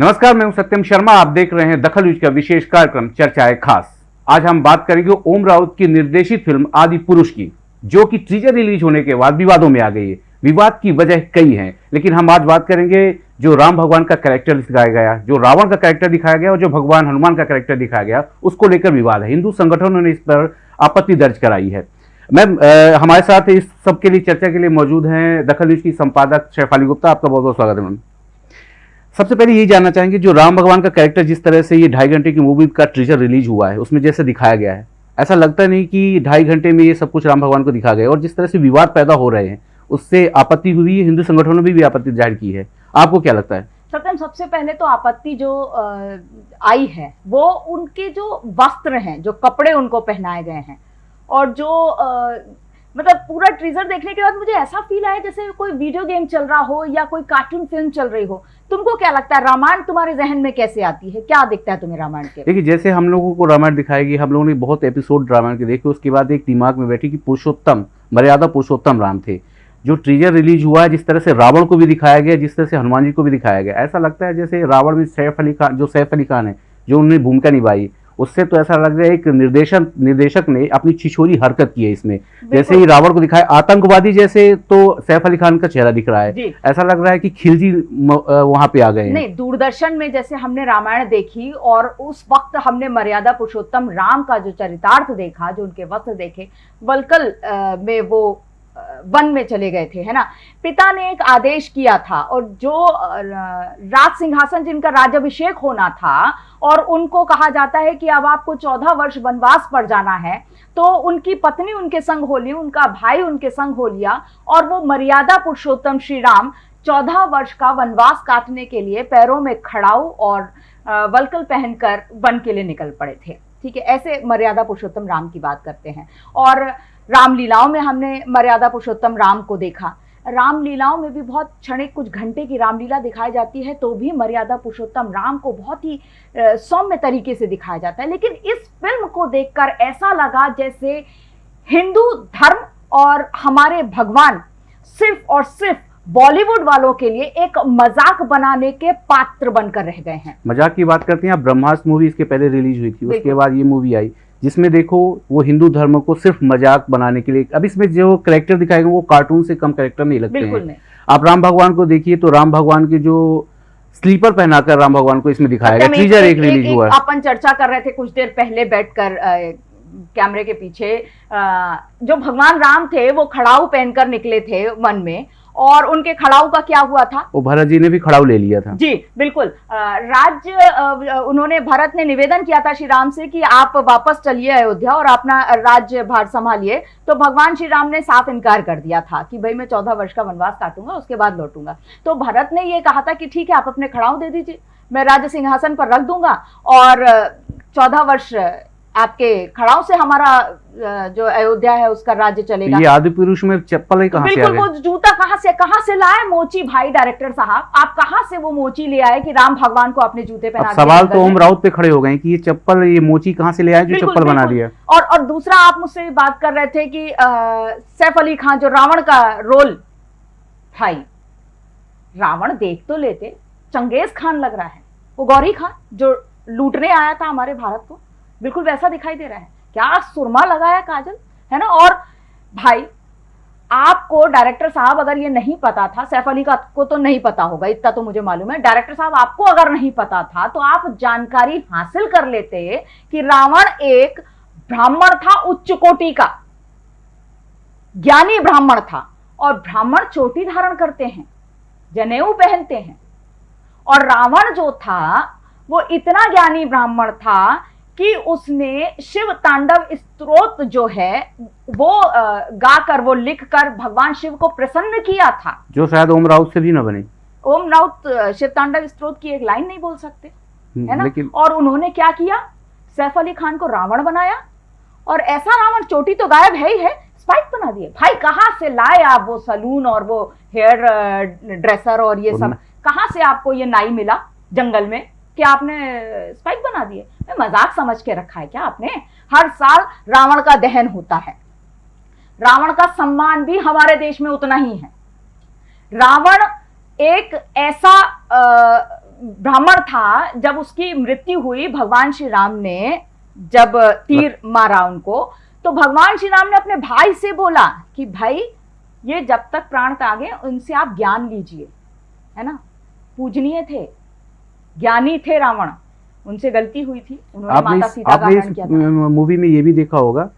नमस्कार, मैं हूँ सत्यम शर्मा। आप देख रहे हैं दखल न्यूज़ का विशेष कार्यक्रम चर्चा है खास। आज हम बात करेंगे ओम राउत की निर्देशित फ़िल्म आदि पुरुष की, जो कि टीजर रिलीज़ होने के बाद विवादों में आ गई है। विवाद की वजह कई हैं, लेकिन हम आज बात करेंगे जो राम भगवान का कैरेक्टर दिखाया गया, जो रावण का कैरेक्टर दिखाया गया और जो भगवान हनुमान का कैरेक्टर दिखाया गया, उसको लेकर विवाद है। हिंदू संगठनों ने इस पर आपत्ति दर्ज कराई है। मैम हमारे साथ इस सब के लिए चर्चा के लिए मौजूद हैं दखल न्यूज़ की संपादक शैफाली गुप्ता। आपका बहुत बहुत स्वागत है, मैम। सबसे पहले यही जानना चाहेंगे जो राम भगवान का कैरेक्टर जिस तरह से ये ढाई घंटे की मूवी का ट्रीजर रिलीज़ हुआ है, उसमें जैसे दिखाया गया है। ऐसा लगता नहीं कि ढाई घंटे में ये सब कुछ राम भगवान को दिखा गया और जिस तरह से विवाद पैदा हो रहे हैं, उससे आपत्ति हुई है हिंदू संगठनों ने भी भी आपत्ति ज़ाहिर की है। आपको क्या लगता है? सत्यम, सबसे पहले तो आपत्ति जो आई है, वो उनके जो वस्त्र हैं, जो कपड़े उनको पहनाए गए हैं और जो मतलब पूरा ट्रीजर देखने के बाद मुझे ऐसा फील आया जैसे कोई वीडियो गेम चल रहा हो या कोई कार्टून फ़िल्म चल रही हो। तुमको क्या लगता है रामायण तुम्हारे जहन में कैसे आती है? क्या दिखता है तुम्हें रामायण के देखिए जैसे हम लोगों को रामायण दिखाएगी हम लोगों ने बहुत एपिसोड रामायण के देखे उसके बाद एक दिमाग में बैठी कि पुरुषोत्तम मर्यादा पुरुषोत्तम राम थे। जो ट्रीजर रिलीज़ हुआ है जिस तरह से रावण को भी दिखाया गया जिस तरह से हनुमान जी को भी दिखाया गया ऐसा लगता है जैसे रावण में सैफ अली खान जो सैफ अली खान है जो उन्होंने भूमिका निभाई। उससे तो ऐसा लग रहा है एक निर्देशक निर्देशक ने अपनी छिछोरी हरकत की है इसमें। जैसे ही रावण को दिखाया आतंकवादी जैसे तो सैफ अली खान का चेहरा दिख रहा है। ऐसा लग रहा है कि खिलजी वहाँ पे आ गए नहीं दूरदर्शन में जैसे हमने रामायण देखी और उस वक्त हमने मर्यादा पुरुषोत्तम राम का जो चरितार्थ देखा जो उनके वस्त्र देखे वलकल में वो वन में चले गए थे, है ना? पिता ने एक आदेश किया था और जो राज सिंहासन जिनका राज्यभिषेक होना था और उनको कहा जाता है कि अब आपको चौदह वर्ष वनवास पर जाना है तो उनकी पत्नी उनके संग हो ली उनका भाई उनके संग हो लिया और वो मर्यादा पुरुषोत्तम श्री राम चौदह वर्ष का वनवास काटने के लिए पैरों में खड़ाऊ और वलकल पहनकर वन के लिए निकल पड़े थे। ठीक है, ऐसे मर्यादा पुरुषोत्तम राम की बात करते हैं। और रामलीलाओं में हमने मर्यादा पुरुषोत्तम राम को देखा। रामलीलाओं में भी बहुत क्षणिक कुछ घंटे की रामलीला दिखाई जाती है तो भी मर्यादा पुरुषोत्तम राम को बहुत ही सौम्य तरीके से दिखाया जाता है। लेकिन इस फ़िल्म को देखकर ऐसा लगा जैसे हिंदू धर्म और हमारे भगवान सिर्फ़ और सिर्फ़ बॉलीवुड वालों के लिए एक मज़ाक बनाने के पात्र बनकर रह गए हैं। मज़ाक की बात करते हैं आप ब्रह्मास्त्र मूवी इसके पहले रिलीज़ हुई थी उसके बाद ये मूवी आई। जिसमें देखो वो हिंदू धर्म को सिर्फ़ मज़ाक बनाने के लिए अब इसमें जो करेक्टर दिखाएँगे वो कार्टून से कम करेक्टर नहीं लगते हैं। आप राम भगवान को देखिए तो राम भगवान के जो स्लीपर पहनाकर राम भगवान को इसमें दिखाया गया। सत्यम, ट्रीजर एक रिलीज़ हुआ। है अपन चर्चा कर रहे थे कुछ देर पहले बैठकर कैमरे के पीछे। जो भगवान राम थे वो खड़ाऊ पहनकर निकले थे वन में और उनके खड़ाऊ का क्या हुआ था? वो भरत जी ने भी खड़ाऊ ले लिया था। जी बिल्कुल। राज्य उन्होंने भरत ने निवेदन किया था श्री राम से कि आप वापस चलिए अयोध्या और अपना राज्य भार संभालिए। तो भगवान श्री राम ने साफ़ इनकार कर दिया था कि भाई मैं चौदह वर्ष का वनवास काटूँगा उसके बाद लौटूँगा। तो भरत ने ये कहा था कि ठीक है आप अपने खड़ाऊ दे दीजिए। मैं राज्य सिंहासन पर रख दूँगा और चौदह वर्ष आपके खड़ाऊ से हमारा जो अयोध्या है उसका राज्य चलेगा। ये आदि पुरुष में चप्पल ही कहाँ बिल्कुल वो जूता कहाँ से कहाँ से लाए? मोची भाई डायरेक्टर साहब आप कहाँ से वो मोची ले आए कि राम भगवान को अपने जूते पहना सवाल तो ओम राउत पे खड़े हो गए कि ये चप्पल ये मोची कहाँ से ले आए जो चप्पल बना दिया? और और दूसरा आप मुझसे बात कर रहे थे कि सैफ अली खान जो रावण का रोल भाई रावण देख तो लेते। चंगेज खान लग रहा है। वो गौरी खान जो लूटने आया था हमारे भारत को। बिल्कुल वैसा दिखाई दे रहा है। क्या सुरमा लगाया काजल? है ना? और भाई, आपको डायरेक्टर साहब अगर ये नहीं पता था, सैफ अली का को तो नहीं पता होगा, इतना तो मुझे मालूम है। डायरेक्टर साहब आपको अगर नहीं पता था तो आप जानकारी हासिल कर लेते कि रावण एक ब्राह्मण था उच्च कोटि का। ज्ञानी ब्राह्मण था और ब्राह्मण चोटी धारण करते हैं, जनेऊ पहनते हैं। और रावण जो था, वो इतना ज्ञानी ब्राह्मण था कि उसने शिव तांडव स्त्रोत जो है वो गाकर वो लिखकर भगवान शिव को प्रसन्न किया था। जो शायद ओम राउत से भी न बने। ओम राउत शिव तांडव स्त्रोत की एक लाइन नहीं बोल सकते है ना? लेकिन और उन्होंने क्या किया? सैफ अली खान को रावण बनाया। और ऐसा रावण चोटी तो गायब है ही है स्पाइक बना दिए। भाई कहाँ से लाए आप वो सलून और वो हेयर ड्रेसर और ये सब? कहाँ से आपको ये नाई मिला जंगल में? कि आपने स्पाइक बना दिए मैं मज़ाक समझ के रखा है क्या आपने? हर साल रावण का दहन होता है। रावण का सम्मान भी हमारे देश में उतना ही है। रावण एक ऐसा ब्राह्मण था जब उसकी मृत्यु हुई भगवान श्री राम ने, जब तीर मारा उनको। तो भगवान श्री राम ने अपने भाई से बोला कि, भाई, ये जब तक प्राण त्यागे, उनसे आप ज्ञान लीजिए। है ना? पूजनीय थे। ज्ञानी थे रावण। उनसे गलती हुई थी। उन्होंने आपने माता सीता आपने हरण इस मूवी में ये भी देखा होगा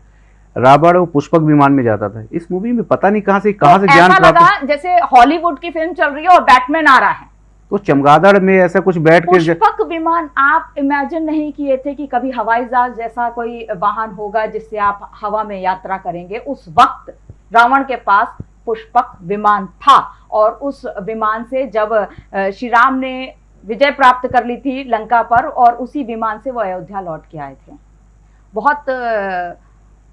रावण वो पुष्पक विमान में जाता था। इस मूवी में पता नहीं कहाँ से कहाँ से तो ज्ञान प्राप्त जैसे हॉलीवुड की फ़िल्म चल रही है और बैटमैन आ रहा है। तो चमगादड़ में ऐसा कुछ बैठ के पुष्पक विमान आप इमेजिन नहीं किए थे कि कभी हवाई जहाज़ जैसा कोई वाहन होगा जिससे आप हवा में यात्रा करेंगे। उस वक्त रावण के पास पुष्पक विमान था और उस विमान से जब श्री राम ने विजय प्राप्त कर ली थी लंका पर और उसी विमान से वो अयोध्या लौट के आए थे। बहुत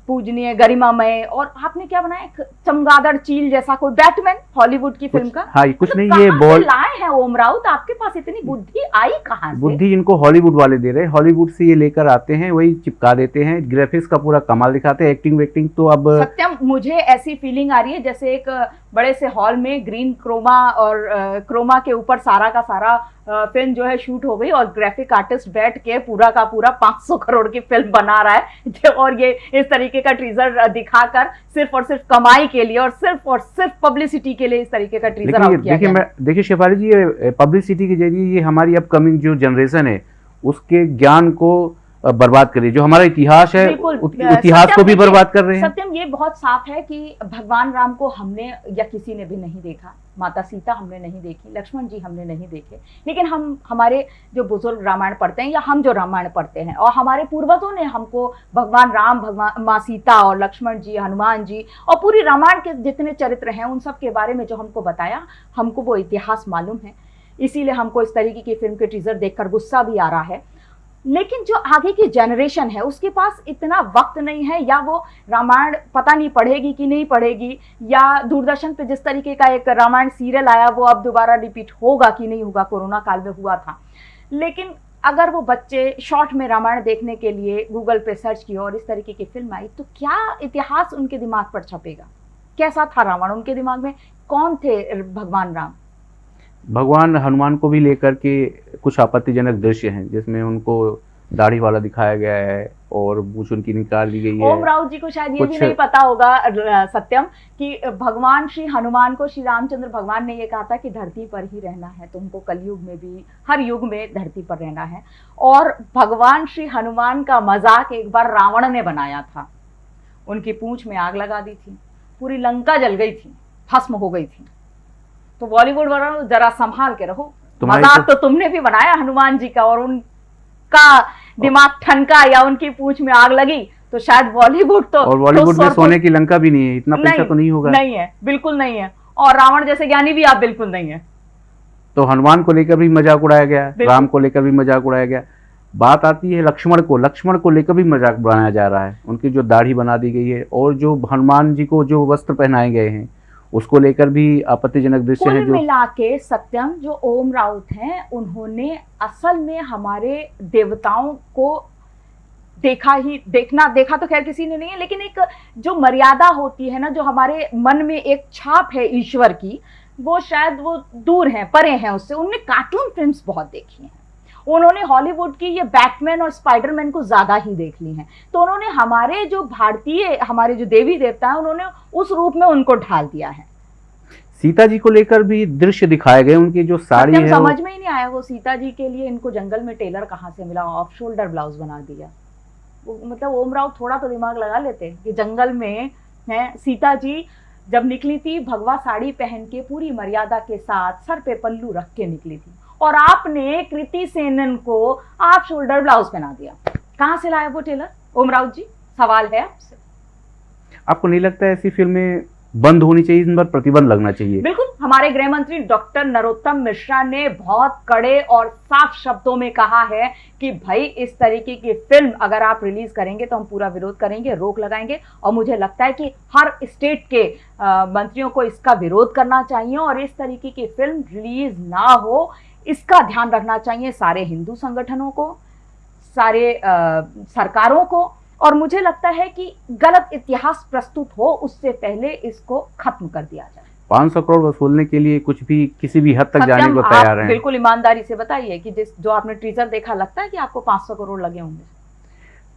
पूजनीय गरिमामय और आपने क्या बनाया? एक चमगादड़ चील जैसा कोई बैटमैन हॉलीवुड की फ़िल्म का? हाँ कुछ मतलब नहीं ये बॉल लाए हैं ओम राउत? आपके पास इतनी बुद्धि आई कहाँ बुद्धि इनको हॉलीवुड वाले दे रहे हैं। हॉलीवुड से ये लेकर आते हैं वही चिपका देते हैं। ग्राफिक्स का पूरा कमाल दिखाते हैं। एक्टिंग वेक्टिंग तो अब सत्यम मुझे ऐसी फीलिंग आ रही है जैसे एक बड़े से हॉल में ग्रीन क्रोमा और क्रोमा के ऊपर सारा का सारा फ़िल्म जो है शूट हो गई और ग्राफिक आर्टिस्ट बैठ के पूरा का पूरा 500 करोड़ की फ़िल्म बना रहा है। और ये इस तरीके का ट्रीजर दिखाकर सिर्फ़ और सिर्फ़ कमाई के लिए और सिर्फ़ और सिर्फ़ पब्लिसिटी के लिए इस तरीके का ट्रीजर देखिए मैं देखिए शेफाली जी ये पब्लिसिटी के ज़रिए ये हमारी अपकमिंग जो जनरेशन है उसके ज्ञान को बर्बाद कर रही जो हमारा इतिहास है इतिहास को भी बर्बाद कर रहे हैं। सत्यम ये बहुत साफ़ है कि भगवान राम को हमने या किसी ने भी नहीं देखा। माता सीता हमने नहीं देखी, लक्ष्मण जी हमने नहीं देखे। लेकिन हम, हमारे जो बुज़ुर्ग रामायण पढ़ते हैं या हम जो रामायण पढ़ते हैं और हमारे पूर्वजों ने हमको भगवान राम, भगवान माँ सीता और लक्ष्मण जी, हनुमान जी और पूरी रामायण के जितने चरित्र हैं, उन सब के बारे में जो हमको बताया, हमको वो इतिहास मालूम है। इसीलिए हमको इस तरीके की फ़िल्म के टीजर देखकर गुस्सा भी आ रहा है। लेकिन जो आगे की जनरेशन है, उसके पास इतना वक्त नहीं है, या वो रामायण पता नहीं पढ़ेगी कि नहीं पढ़ेगी, या दूरदर्शन पे जिस तरीके का एक रामायण सीरियल आया, वो अब दोबारा रिपीट होगा कि नहीं होगा, कोरोना काल में हुआ था। लेकिन अगर वो बच्चे शॉर्ट में रामायण देखने के लिए गूगल पे सर्च किए और इस तरीके की फ़िल्म आई तो क्या इतिहास उनके दिमाग पर छपेगा? कैसा था रावण उनके दिमाग में? कौन थे भगवान राम? भगवान हनुमान को भी लेकर के कुछ आपत्तिजनक दृश्य हैं जिसमें उनको दाढ़ी वाला दिखाया गया है और मूछ उनकी निकाल दी गई है। ओम राउत जी को शायद ये भी नहीं पता होगा सत्यम कि भगवान श्री हनुमान को श्री रामचंद्र भगवान ने ये कहा था कि धरती पर ही रहना है तुमको कलयुग में भी हर युग में धरती पर रहना है। और भगवान श्री हनुमान का मज़ाक एक बार रावण ने बनाया था। उनकी पूंछ में आग लगा दी थी पूरी लंका जल गई थी भस्म हो गई थी। तो बॉलीवुड वालों जरा संभाल के रहो। मज़ाक तो- तो तुमने भी बनाया हनुमान जी का और उनका दिमाग ठनका या उनकी पूछ में आग लगी तो शायद बॉलीवुड तो और बॉलीवुड तो में सोने की लंका भी नहीं है इतना पैसा तो नहीं होगा। नहीं है बिल्कुल नहीं है। और रावण जैसे ज्ञानी भी आप बिल्कुल नहीं है। तो हनुमान को लेकर भी मज़ाक उड़ाया गया राम को लेकर भी मज़ाक उड़ाया गया। बात आती है लक्ष्मण को लक्ष्मण को लेकर भी मज़ाक बनाया जा रहा है। उनकी जो दाढ़ी बना दी गई है और जो हनुमान जी को जो वस्त्र पहनाए गए हैं उसको लेकर भी आपत्तिजनक दृश्य है जो मिला के सत्यम जो ओम राउत हैं उन्होंने असल में हमारे देवताओं को देखा ही देखना देखा तो खैर किसी ने नहीं है लेकिन एक जो मर्यादा होती है ना जो हमारे मन में एक छाप है ईश्वर की वो शायद वो दूर हैं परे हैं उससे। उनने कार्टून फिल्म्स बहुत देखी हैं। उन्होंने हॉलीवुड की ये बैटमैन और स्पाइडरमैन को ज़्यादा ही देख ली हैं। तो उन्होंने हमारे जो भारतीय हमारे जो देवी देवता हैं उन्होंने उस रूप में उनको ढाल दिया है। सीता जी को लेकर भी दृश्य दिखाए गए उनकी जो साड़ी है वो- समझ में ही नहीं आया वो सीता जी के लिए इनको जंगल में टेलर कहाँ से मिला ऑफ़ शोल्डर ब्लाउज बना दिया। वो मतलब ओम राव थोड़ा तो दिमाग लगा लेते कि जंगल में है सीता जी जब निकली थी भगवा साड़ी पहन के पूरी मर्यादा के साथ सर पे पल्लू रख के निकली थी। और आपने कृति सेनन को आप शोल्डर ब्लाउज पहना दिया। कहाँ से लाया वो टेलर ओम राउत जी सवाल है आपसे। आपको नहीं लगता ऐसी फ़िल्में बंद होनी चाहिए इन पर प्रतिबंध लगना चाहिए? बिल्कुल हमारे गृह मंत्री डॉक्टर नरोत्तम मिश्रा ने बहुत कड़े और साफ़ शब्दों में कहा है कि भाई इस तरीके की फ़िल्म अगर आप रिलीज़ करेंगे तो हम पूरा विरोध करेंगे रोक लगाएँगे। और मुझे लगता है कि हर स्टेट के अ, मंत्रियों को इसका विरोध करना चाहिए और इस तरीके की फ़िल्म रिलीज़ ना हो इसका ध्यान रखना चाहिए सारे हिंदू संगठनों को सारे आ, सरकारों को और मुझे लगता है कि गलत इतिहास प्रस्तुत हो उससे पहले इसको खत्म कर दिया जाए। 500 करोड़ वसूलने के लिए कुछ भी किसी भी हद तक जाने को तैयार हैं। बिल्कुल ईमानदारी से बताइए कि जिस जो आपने ट्रीजर देखा लगता है कि आपको 500 करोड़ लगे होंगे?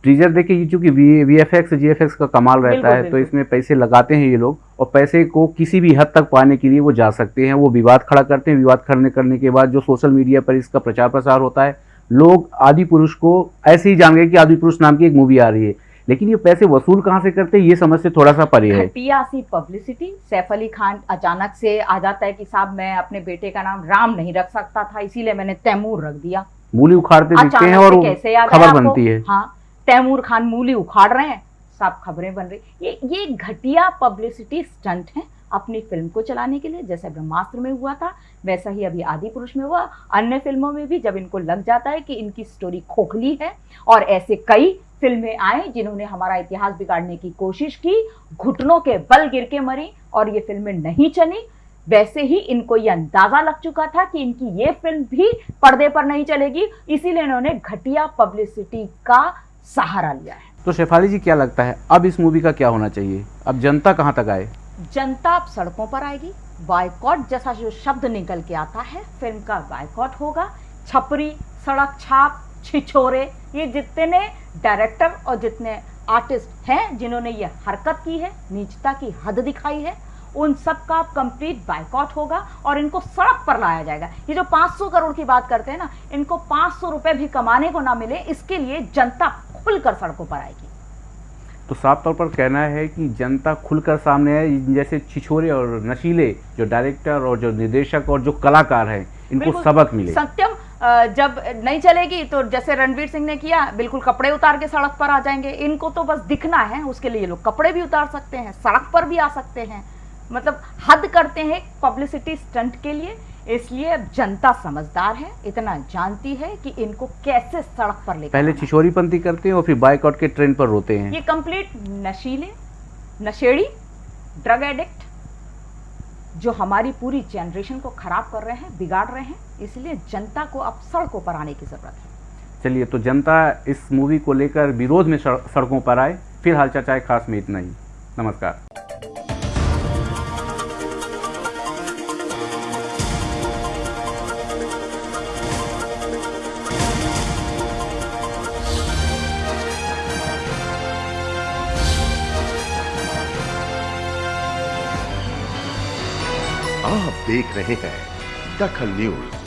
टीजर देखिए ये चूँकि V F X G F X का कमाल रहता है तो इसमें पैसे लगाते हैं ये लोग और पैसे को किसी भी हद तक पाने के लिए वो जा सकते हैं वो विवाद खड़ा करते हैं विवाद खड़ने करने के बाद जो सोशल मीडिया पर इसका प्रचार प्रसार होता है लोग आदि पुरुष को ऐसे ही जान गए कि आदि पुरुष नाम की एक मूवी आ रही है। लेकिन ये पैसे वसूल कहाँ से करते हैं ये समझ से थोड़ा सा परे है। घटिया सी पब्लिसिटी सैफ अली खान अचानक से आ जाता है कि साहब मैं अपने बेटे का नाम राम नहीं रख सकता था इसीलिए मैंने तैमूर रख दिया। मूली उखाड़ते दिखते हैं और खबर बनती है। हाँ तैमूर खान मूली उखाड़ रहे हैं, साफ़ खबरें बन रही। ये ये घटिया पब्लिसिटी स्टंट है अपनी फ़िल्म को चलाने के लिए। जैसे ब्रह्मास्त्र में हुआ था, वैसा ही अभी आदि पुरुष में हुआ। अन्य फ़िल्मों में भी जब इनको लग जाता है कि इनकी स्टोरी खोखली है और ऐसे कई फ़िल्में आए जिन्होंने हमारा इतिहास बिगाड़ने की कोशिश की, घुटनों के बल गिर के मरी और ये फ़िल्में नहीं चली। वैसे ही इनको ये अंदाज़ा लग चुका था कि इनकी ये फ़िल्म भी पर्दे पर नहीं चलेगी। इसीलिए इन्होंने घटिया पब्लिसिटी का सहारा लिया है। तो शेफाली जी क्या लगता है अब इस मूवी का क्या होना चाहिए? अब जनता कहाँ तक आए? जनता अब सड़कों पर आएगी। बायकॉट जैसा जो शब्द निकल के आता है फ़िल्म का बायकॉट होगा। छपरी सड़क छाप छिछोरे ये जितने डायरेक्टर और जितने आर्टिस्ट हैं जिन्होंने ये हरकत की है नीचता की हद दिखाई है उन सब का कंप्लीट बायकॉट होगा और इनको सड़क पर लाया जाएगा। ये जो 500 करोड़ की बात करते हैं ना इनको 500 रुपए भी कमाने को ना मिले इसके लिए जनता खुलकर सड़कों पर आएगी। तो साफ़ तौर पर कहना है कि जनता खुलकर सामने है जैसे छिछोरे और नशीले जो डायरेक्टर और जो निर्देशक और जो कलाकार हैं इनको सबक मिले। सत्यम जब नहीं चलेगी तो जैसे रणवीर सिंह ने किया बिल्कुल कपड़े उतार के सड़क पर आ जाएँगे। इनको तो बस दिखना है उसके लिए लोग कपड़े भी उतार सकते हैं सड़क पर भी आ सकते हैं। मतलब हद करते हैं पब्लिसिटी स्टंट के लिए इसलिए अब जनता समझदार है इतना जानती है कि इनको कैसे सड़क पर ले पहले है। करते हैं और फिर बाइकआउट के ट्रेंड पर रोते हैं। ये कंप्लीट नशीले नशेड़ी ड्रग एडिक्ट जो हमारी पूरी जनरेशन को खराब कर रहे हैं बिगाड़ रहे हैं इसलिए जनता को अब सड़कों पर आने की ज़रूरत है। चलिए तो जनता इस मूवी को लेकर विरोध में सड़कों पर आए फ़िलहाल चर्चा है खास में इतना ही। नमस्कार। आप देख रहे हैं दखल न्यूज़।